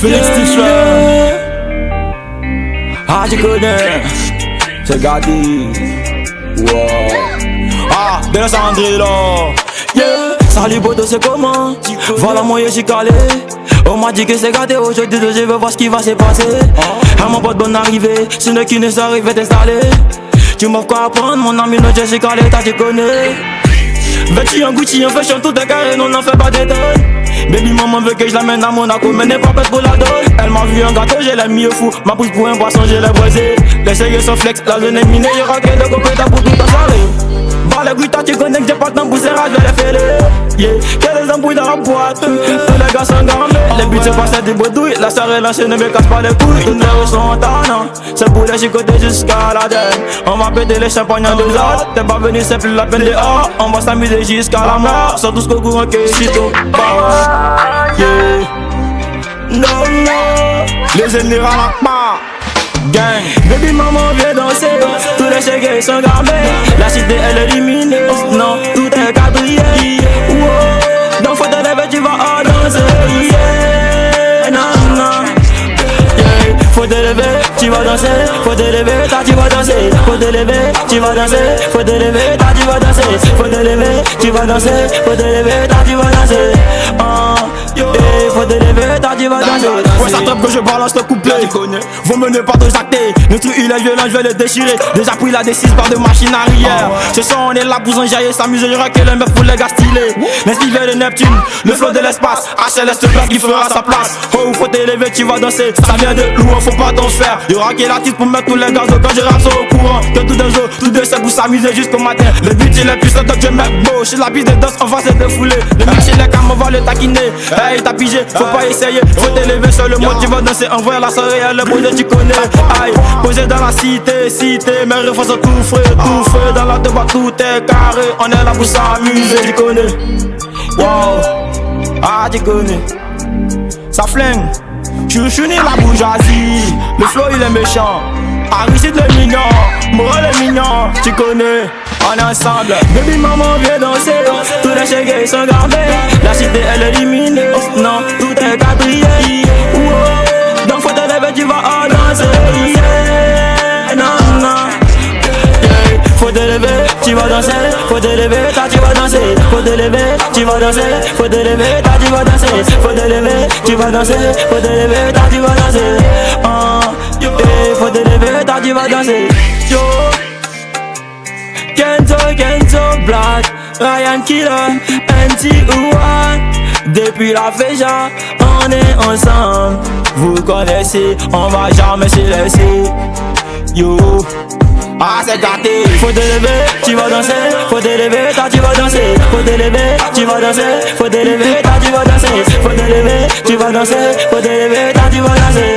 Félix T-shirt. Ah, tu connais. C'est Gadi. Wow. Ah, Bella Sandrine là. Yeah. Salut Bodo, c'est comment? Voilà, moi, je suis calé. On m'a dit que c'est gâté aujourd'hui, je veux voir ce qui va se passer. À mon pote, bonne arrivée. Si ne qui ne s'arrive, t'installer. Tu m'offres quoi à prendre, mon ami, non, je suis calé, t'as tu connais. Vêtu en Gucci, en fashion, tout est carré, non, n'en fais pas d'étonne. Baby maman veut que je l'amène à Monaco Mais n'est pas prête pour la donne Elle m'a vu un gâteau, je l'ai mis au fou Ma pousse pour un poisson, je l'ai boisé Les sérieux sont flex, la zone est minée Y'aura que de les bruits, tu connais que j'ai pas le temps pour ces je vais les faire Yeah, que les embrouilles dans la boîte? Tous les gars sont gambés. Les buts c'est passer des bredouilles. La soirée lancée ne me casse pas les couilles. Toutes les rues sont en tannant. C'est pour les chicoter jusqu'à la denne On va péter les champagnes en deux autres T'es pas venu, c'est plus la peine dehors. On va s'amuser jusqu'à la mort. Sont tous qu'au courant que je tout Yeah. Non, non. Les ennemis pas Gang. Baby maman viens danser. Tous les chèques sont gardés La cité elle est éliminée Non, tout est quadrillé. Wow. Donc faut te lever tu vas en danser. Yeah, non, non. Faut te lever tu vas danser. Faut te lever, ta tu vas danser. Faut te lever, tu vas danser. Faut te lever, ta tu vas danser. Faut te lever, tu vas danser. Faut te lever, tu vas danser. Oh, yeah, faut te lever, ta tu vas danser Ouais ça trappe que je balance le couplet. Vous menez pas de actés Le truc il est violent je vais le déchirer. Déjà pris la D6 par de machine arrière. Ce soir on est là pour s'enjailler S'amuser y'aura que les meufs pour les gars stylés L'inspiré de Neptune? Le flow de l'espace. HLS le plat qui fera sa place. Oh faut t'élever tu vas danser. Ça vient de loin faut pas t'en faire. Y'aura que l'artiste pour mettre tous les gars Quand je rappe au courant Que tout des os Tout de c'est pour s'amuser jusqu'au matin. Le but il est puissant donc je mets beau Chez la piste de danse on va se défouler. Le mix chez les cam on va le taquiner. Hey. T'as pigé faut pas essayer. Faut t'élever sur le mode tu vas danser. Envoie la soirée à le bonheur tu connais. Aïe posé dans la cité cité. Mes refrains sont tout frais tout frais. Dans la devoir tout est carré. On est là pour s'amuser tu connais. Wow. Ah tu connais. Ça flingue. Chouchouni la bourgeoisie. Le flow il est méchant. Aristide le mignon Moral le mignon. Tu connais on est ensemble. Baby maman viens danser. Tous les chèques sont gardés. La cité elle est éliminée. Non tout est quadrillé. Donc faut te lever tu vas en danser. Non non. Faut te lever tu vas danser. Faut te lever tu vas danser. Faut te lever tu vas danser. Faut te lever tu vas danser. Faut te lever tu vas danser. Faut te lever tu vas danser. Oh. Faut te lever tu vas danser Kenzo, Black, Ryan Killer, NT1 Depuis la Féja, on est ensemble. Vous connaissez, on va jamais se laisser. Yo ah c'est gâté. Faut te lever, tu vas danser. Faut te lever, toi tu vas danser. Faut te lever, tu vas danser. Faut te lever, toi tu vas danser. Faut te lever, tu vas danser. Faut te lever, toi tu vas danser